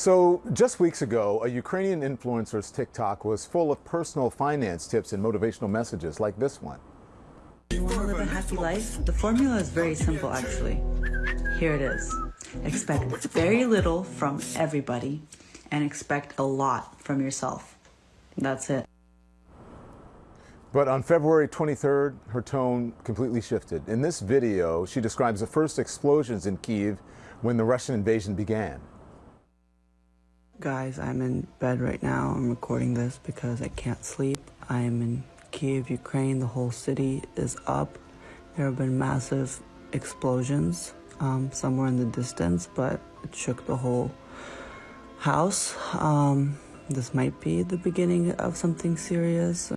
So, just weeks ago, a Ukrainian influencer's TikTok was full of personal finance tips and motivational messages like this one. You want to live a happy life? The formula is very simple, actually. Here it is. Expect very little from everybody and expect a lot from yourself. That's it. But on February 23rd, her tone completely shifted. In this video, she describes the first explosions in Kiev when the Russian invasion began. Guys, I'm in bed right now. I'm recording this because I can't sleep. I am in Kiev, Ukraine. The whole city is up. There have been massive explosions um, somewhere in the distance, but it shook the whole house. Um, this might be the beginning of something serious.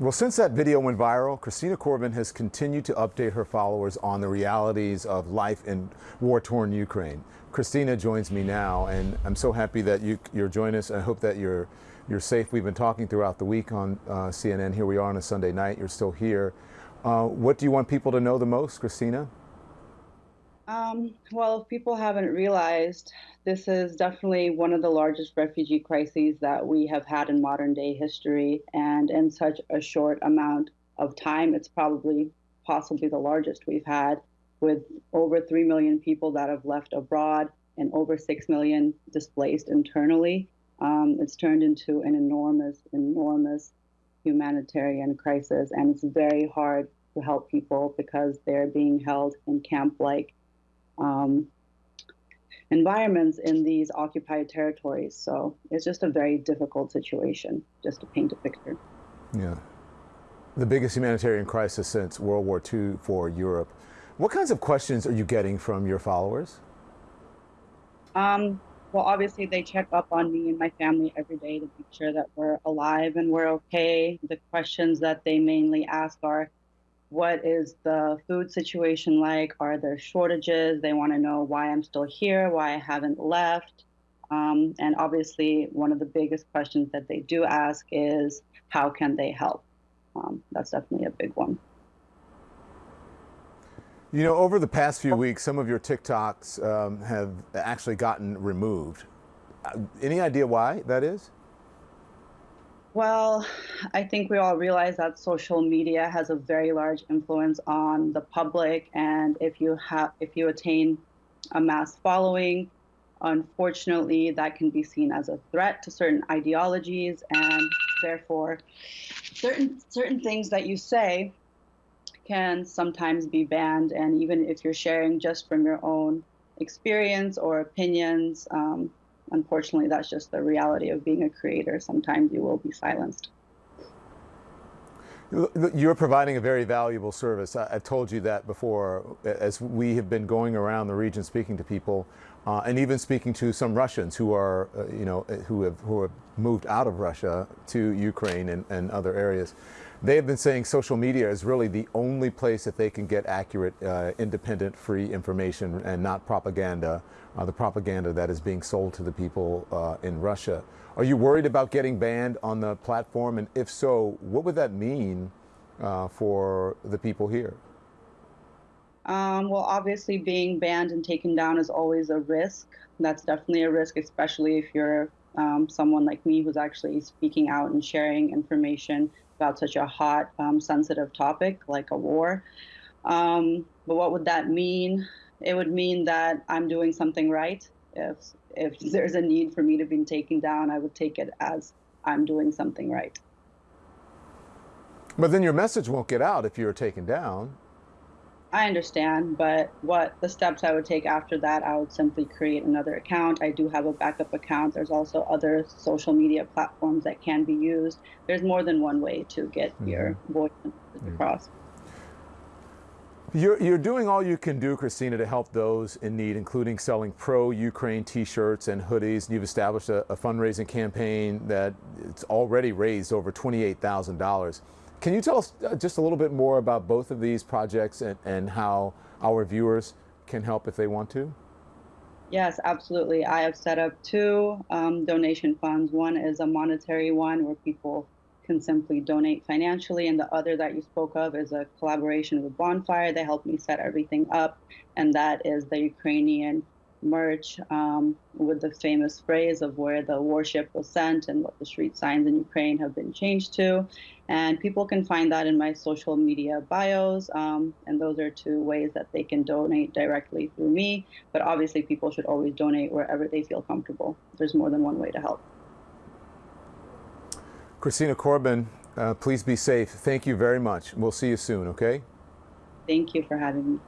Well, since that video went viral, Christina Corbin has continued to update her followers on the realities of life in war-torn Ukraine. Christina joins me now, and I'm so happy that you, are joining us. I hope that you're you're safe. We've been talking throughout the week on uh, CNN. Here we are on a Sunday night. You're still here. Uh, what do you want people to know the most, Christina? Um, well, if people haven't realized, this is definitely one of the largest refugee crises that we have had in modern day history. And in such a short amount of time, it's probably possibly the largest we've had, with over 3 million people that have left abroad and over 6 million displaced internally. Um, it's turned into an enormous, enormous humanitarian crisis. And it's very hard to help people because they're being held in camp like um, environments in these occupied territories. So it's just a very difficult situation, just to paint a picture. Yeah. The biggest humanitarian crisis since World War II for Europe. What kinds of questions are you getting from your followers? Um, well, obviously, they check up on me and my family every day to make sure that we're alive and we're okay. The questions that they mainly ask are what is the food situation like? Are there shortages? They want to know why I'm still here, why I haven't left. Um, and obviously, one of the biggest questions that they do ask is how can they help? Um, that's definitely a big one. You know, over the past few weeks, some of your TikToks um, have actually gotten removed. Uh, any idea why that is? Well, I think we all realize that social media has a very large influence on the public, and if you have, if you attain a mass following, unfortunately, that can be seen as a threat to certain ideologies, and therefore, certain certain things that you say can sometimes be banned. And even if you're sharing just from your own experience or opinions, um, unfortunately, that's just the reality of being a creator. Sometimes you will be silenced. You're providing a very valuable service. I, have told you that before, as we have been going around the region speaking to people, uh, and even speaking to some Russians who are, uh, you know, who have who have moved out of Russia to Ukraine and, and other areas. They have been saying social media is really the only place that they can get accurate, uh, independent, free information and not propaganda, uh, the propaganda that is being sold to the people uh, in Russia. Are you worried about getting banned on the platform? And if so, what would that mean uh, for the people here? Um, well, obviously, being banned and taken down is always a risk. That's definitely a risk, especially if you're um, someone like me who's actually speaking out and sharing information about such a hot, um, sensitive topic like a war. Um, but what would that mean? It would mean that I'm doing something right. If if there's a need for me to be taken down, I would take it as I'm doing something right. But then your message won't get out if you're taken down. I understand, but what the steps I would take after that, I would simply create another account. I do have a backup account. There's also other social media platforms that can be used. There's more than one way to get mm -hmm. your voice across. You're, you're doing all you can do, Christina, to help those in need, including selling pro-Ukraine T-shirts and hoodies. You've established a, a fundraising campaign that it's already raised over $28,000. Can you tell us uh, just a little bit more about both of these projects and, and how our viewers can help if they want to? Yes, absolutely. I have set up two um, donation funds. One is a monetary one where people can simply donate financially, and the other that you spoke of is a collaboration with Bonfire. They helped me set everything up, and that is the Ukrainian merch um, with the famous phrase of where the warship was sent and what the street signs in Ukraine have been changed to. And people can find that in my social media bios. Um, and those are two ways that they can donate directly through me. But obviously, people should always donate wherever they feel comfortable. There's more than one way to help. Christina Corbin, uh, please be safe. Thank you very much. We'll see you soon, okay? Thank you for having me.